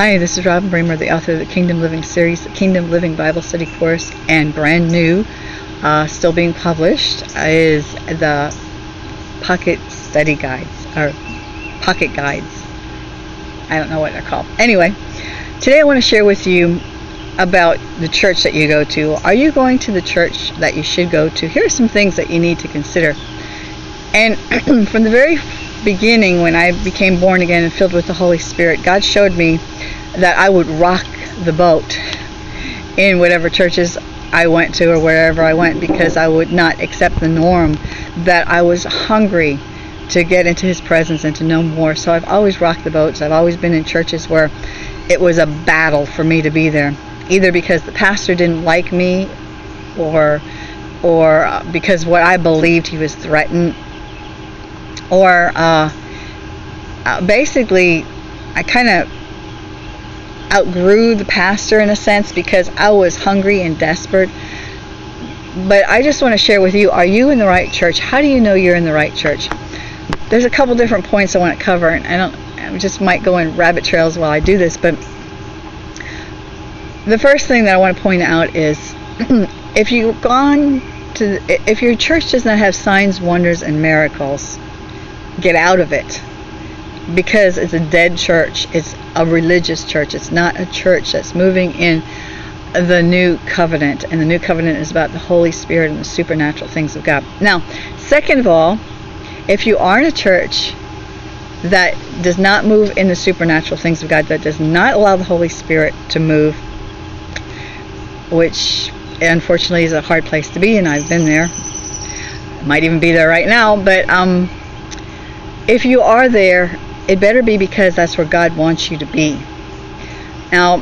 Hi, this is Robin Bremer, the author of the Kingdom Living series, the Kingdom Living Bible Study course, and brand new, uh, still being published, is the Pocket Study Guides, or Pocket Guides. I don't know what they're called. Anyway, today I want to share with you about the church that you go to. Are you going to the church that you should go to? Here are some things that you need to consider. And from the very beginning, when I became born again and filled with the Holy Spirit, God showed me that I would rock the boat in whatever churches I went to or wherever I went because I would not accept the norm that I was hungry to get into his presence and to know more. So I've always rocked the boats. I've always been in churches where it was a battle for me to be there, either because the pastor didn't like me or or because what I believed he was threatened or uh, uh, basically I kind of outgrew the pastor in a sense because I was hungry and desperate. But I just want to share with you, are you in the right church? How do you know you're in the right church? There's a couple different points I want to cover and I don't I just might go in rabbit trails while I do this, but the first thing that I want to point out is if you've gone to if your church does not have signs, wonders and miracles, get out of it because it's a dead church. It's a religious church. It's not a church that's moving in the new covenant. And the new covenant is about the Holy Spirit and the supernatural things of God. Now, second of all, if you are in a church that does not move in the supernatural things of God, that does not allow the Holy Spirit to move, which unfortunately is a hard place to be, and I've been there. might even be there right now, but um, if you are there, it better be because that's where God wants you to be. Now,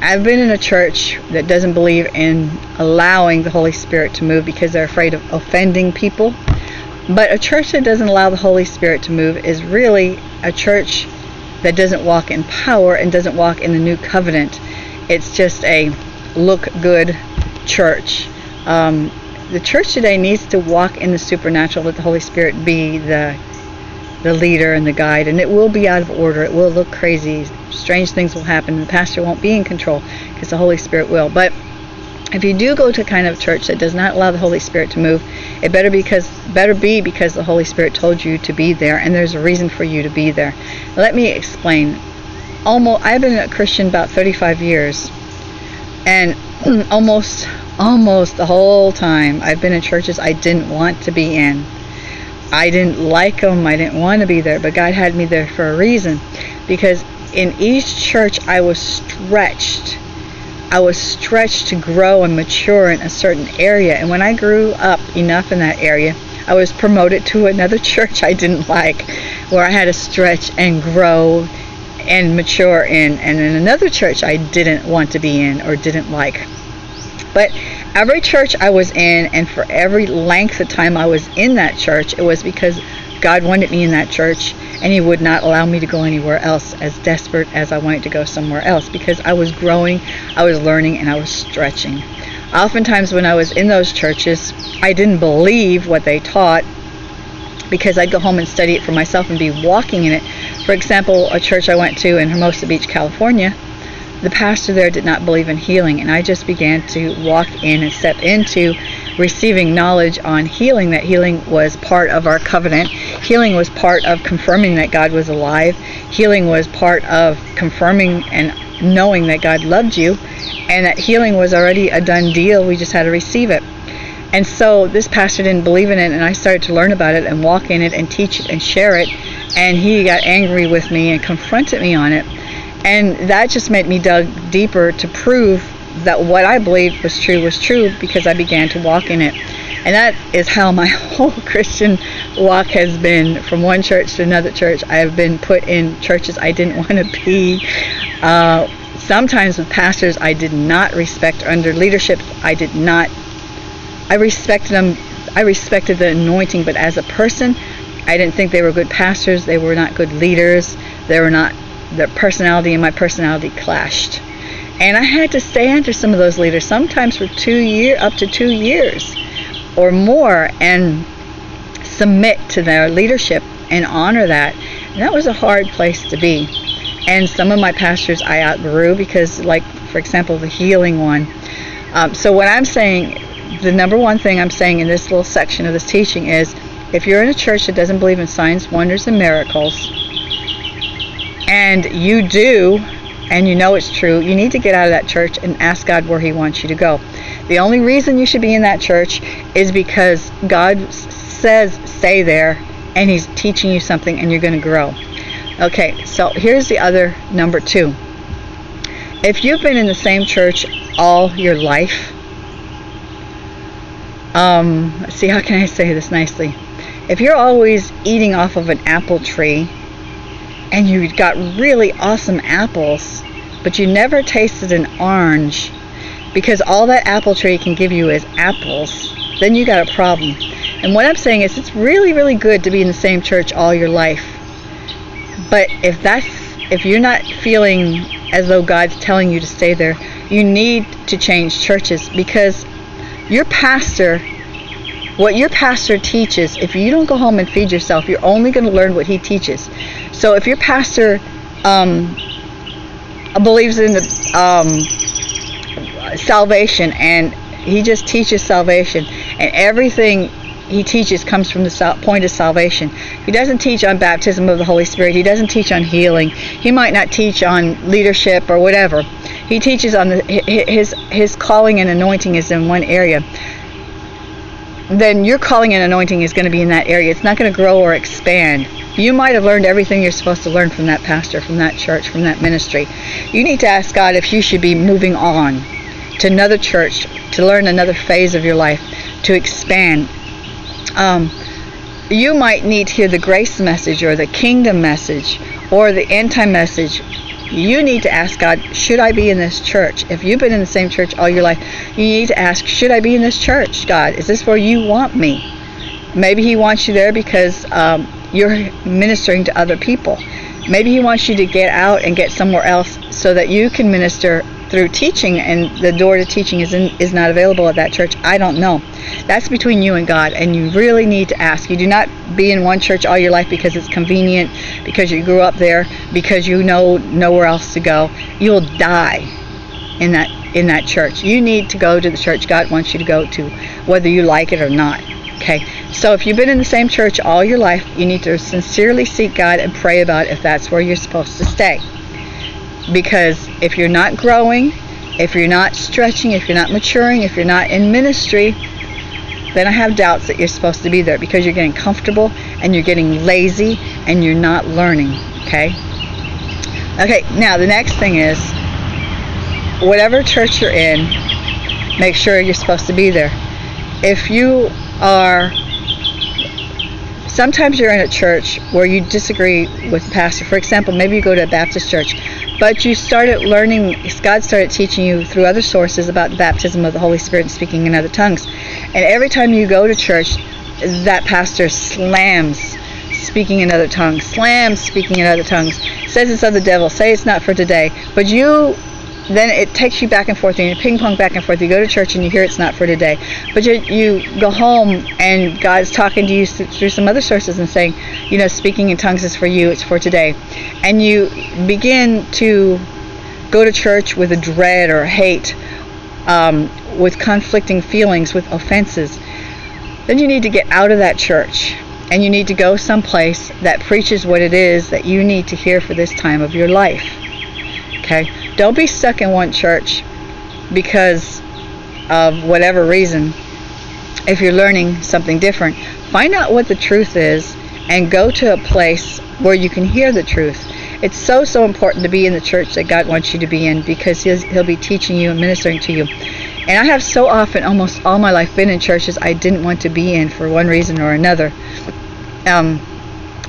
I've been in a church that doesn't believe in allowing the Holy Spirit to move because they're afraid of offending people. But a church that doesn't allow the Holy Spirit to move is really a church that doesn't walk in power and doesn't walk in the new covenant. It's just a look good church. Um, the church today needs to walk in the supernatural, let the Holy Spirit be the the leader and the guide, and it will be out of order. It will look crazy. Strange things will happen. The pastor won't be in control because the Holy Spirit will. But if you do go to a kind of church that does not allow the Holy Spirit to move, it better because better be because the Holy Spirit told you to be there, and there's a reason for you to be there. Let me explain. Almost, I've been a Christian about 35 years, and almost almost the whole time I've been in churches I didn't want to be in. I didn't like them. I didn't want to be there, but God had me there for a reason. Because in each church, I was stretched. I was stretched to grow and mature in a certain area. And when I grew up enough in that area, I was promoted to another church I didn't like, where I had to stretch and grow and mature in. And in another church I didn't want to be in or didn't like. But every church I was in, and for every length of time I was in that church, it was because God wanted me in that church, and He would not allow me to go anywhere else, as desperate as I wanted to go somewhere else, because I was growing, I was learning, and I was stretching. Oftentimes, when I was in those churches, I didn't believe what they taught because I'd go home and study it for myself and be walking in it. For example, a church I went to in Hermosa Beach, California, the pastor there did not believe in healing, and I just began to walk in and step into receiving knowledge on healing, that healing was part of our covenant. Healing was part of confirming that God was alive. Healing was part of confirming and knowing that God loved you, and that healing was already a done deal. We just had to receive it. And so this pastor didn't believe in it, and I started to learn about it and walk in it and teach it and share it. And he got angry with me and confronted me on it and that just made me dug deeper to prove that what I believed was true was true because I began to walk in it. And that is how my whole Christian walk has been from one church to another church. I have been put in churches I didn't want to be. Uh, sometimes with pastors I did not respect under leadership. I did not. I respected them. I respected the anointing, but as a person, I didn't think they were good pastors. They were not good leaders. They were not their personality and my personality clashed. And I had to stay under some of those leaders, sometimes for two year, up to two years or more, and submit to their leadership and honor that. And that was a hard place to be. and some of my pastors I outgrew because, like for example, the healing one. Um, so what I'm saying, the number one thing I'm saying in this little section of this teaching is, if you're in a church that doesn't believe in signs, wonders, and miracles, and you do, and you know it's true, you need to get out of that church and ask God where He wants you to go. The only reason you should be in that church is because God says stay there and He's teaching you something and you're going to grow. Okay, so here's the other number two. If you've been in the same church all your life, um, let's see, how can I say this nicely? If you're always eating off of an apple tree and you got really awesome apples, but you never tasted an orange because all that apple tree can give you is apples, then you got a problem. And what I'm saying is it's really, really good to be in the same church all your life. But if that's if you're not feeling as though God's telling you to stay there, you need to change churches because your pastor what your pastor teaches, if you don't go home and feed yourself, you're only going to learn what he teaches. So if your pastor um, believes in the um, salvation and he just teaches salvation and everything he teaches comes from the point of salvation. He doesn't teach on baptism of the Holy Spirit. He doesn't teach on healing. He might not teach on leadership or whatever. He teaches on the, his his calling and anointing is in one area. Then your calling and anointing is going to be in that area. It's not going to grow or expand. You might have learned everything you're supposed to learn from that pastor, from that church, from that ministry. You need to ask God if you should be moving on to another church, to learn another phase of your life, to expand. Um, you might need to hear the grace message or the kingdom message or the time message. You need to ask God, should I be in this church? If you've been in the same church all your life, you need to ask, should I be in this church, God? Is this where you want me? Maybe He wants you there because um, you're ministering to other people. Maybe he wants you to get out and get somewhere else so that you can minister through teaching and the door to teaching is in, is not available at that church. I don't know. That's between you and God and you really need to ask. You do not be in one church all your life because it's convenient, because you grew up there, because you know nowhere else to go. You'll die in that in that church. You need to go to the church God wants you to go to, whether you like it or not. Okay, so if you've been in the same church all your life, you need to sincerely seek God and pray about if that's where you're supposed to stay. Because if you're not growing, if you're not stretching, if you're not maturing, if you're not in ministry, then I have doubts that you're supposed to be there because you're getting comfortable and you're getting lazy and you're not learning. Okay? Okay, now the next thing is whatever church you're in, make sure you're supposed to be there. If you are sometimes you're in a church where you disagree with the pastor. For example, maybe you go to a Baptist church, but you started learning, God started teaching you through other sources about the baptism of the Holy Spirit and speaking in other tongues. And every time you go to church, that pastor slams speaking in other tongues, slams speaking in other tongues, says it's of the devil, say it's not for today. But you then it takes you back and forth and you ping pong back and forth. You go to church and you hear it's not for today, but you, you go home and God's talking to you through some other sources and saying, you know, speaking in tongues is for you, it's for today, and you begin to go to church with a dread or a hate, um, with conflicting feelings, with offenses. Then you need to get out of that church and you need to go someplace that preaches what it is that you need to hear for this time of your life. Okay? Don't be stuck in one church because of whatever reason. If you're learning something different, find out what the truth is and go to a place where you can hear the truth. It's so, so important to be in the church that God wants you to be in because He'll be teaching you and ministering to you. And I have so often, almost all my life, been in churches I didn't want to be in for one reason or another. Um,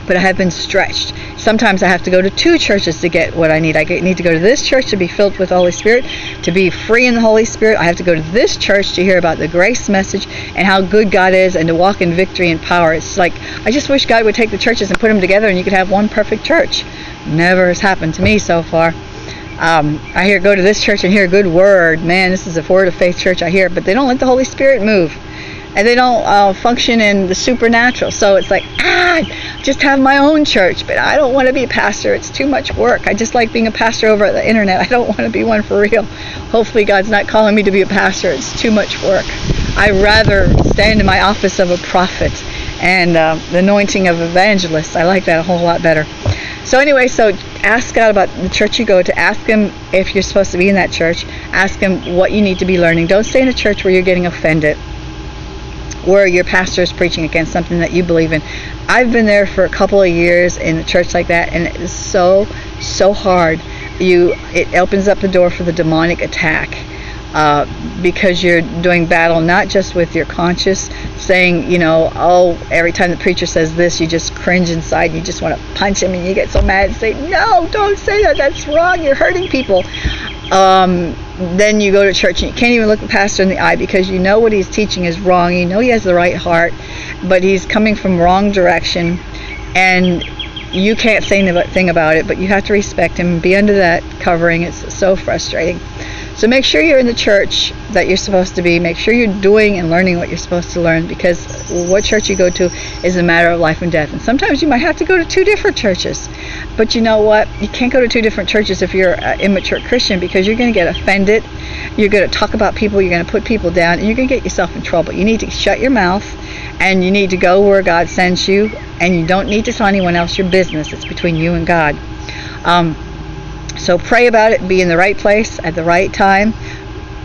but I have been stretched. Sometimes I have to go to two churches to get what I need. I need to go to this church to be filled with the Holy Spirit, to be free in the Holy Spirit. I have to go to this church to hear about the grace message and how good God is and to walk in victory and power. It's like, I just wish God would take the churches and put them together and you could have one perfect church. Never has happened to me so far. Um, I hear go to this church and hear a good word. Man, this is a word of faith church I hear, but they don't let the Holy Spirit move. And they don't uh, function in the supernatural. So it's like, ah, just have my own church, but I don't want to be a pastor. It's too much work. I just like being a pastor over at the internet. I don't want to be one for real. Hopefully, God's not calling me to be a pastor. It's too much work. I rather stand in my office of a prophet and uh, the anointing of evangelist. I like that a whole lot better. So anyway, so ask God about the church you go to. Ask Him if you're supposed to be in that church. Ask Him what you need to be learning. Don't stay in a church where you're getting offended, where your pastor is preaching against something that you believe in. I've been there for a couple of years in a church like that, and it is so so hard. You it opens up the door for the demonic attack uh, because you're doing battle not just with your conscience, saying, you know, oh, every time the preacher says this, you just cringe inside, and you just want to punch him, and you get so mad and say, no, don't say that, that's wrong, you're hurting people. Um, then you go to church and you can't even look the pastor in the eye because you know what he's teaching is wrong. You know he has the right heart, but he's coming from wrong direction, and you can't say anything about it. But you have to respect him and be under that covering. It's so frustrating. So make sure you're in the church that you're supposed to be. Make sure you're doing and learning what you're supposed to learn because what church you go to is a matter of life and death. And sometimes you might have to go to two different churches. But you know what? You can't go to two different churches if you're an immature Christian because you're going to get offended. You're going to talk about people. You're going to put people down and you're going to get yourself in trouble. You need to shut your mouth and you need to go where God sends you and you don't need to tell anyone else your business. It's between you and God. Um, so pray about it, be in the right place at the right time.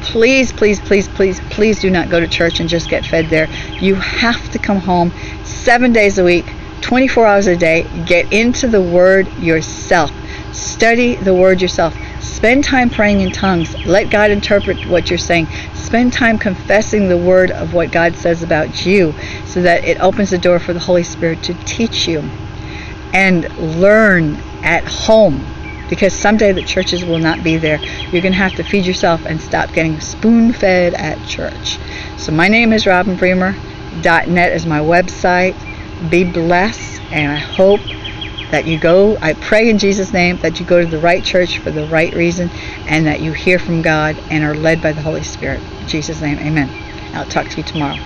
Please, please, please, please, please do not go to church and just get fed there. You have to come home seven days a week, 24 hours a day. Get into the Word yourself. Study the Word yourself. Spend time praying in tongues. Let God interpret what you're saying. Spend time confessing the word of what God says about you so that it opens the door for the Holy Spirit to teach you. And learn at home because someday the churches will not be there. You're going to have to feed yourself and stop getting spoon fed at church. So, my name is Robin Bremer. .net is my website. Be blessed, and I hope that you go. I pray in Jesus' name that you go to the right church for the right reason and that you hear from God and are led by the Holy Spirit. In Jesus' name, amen. I'll talk to you tomorrow.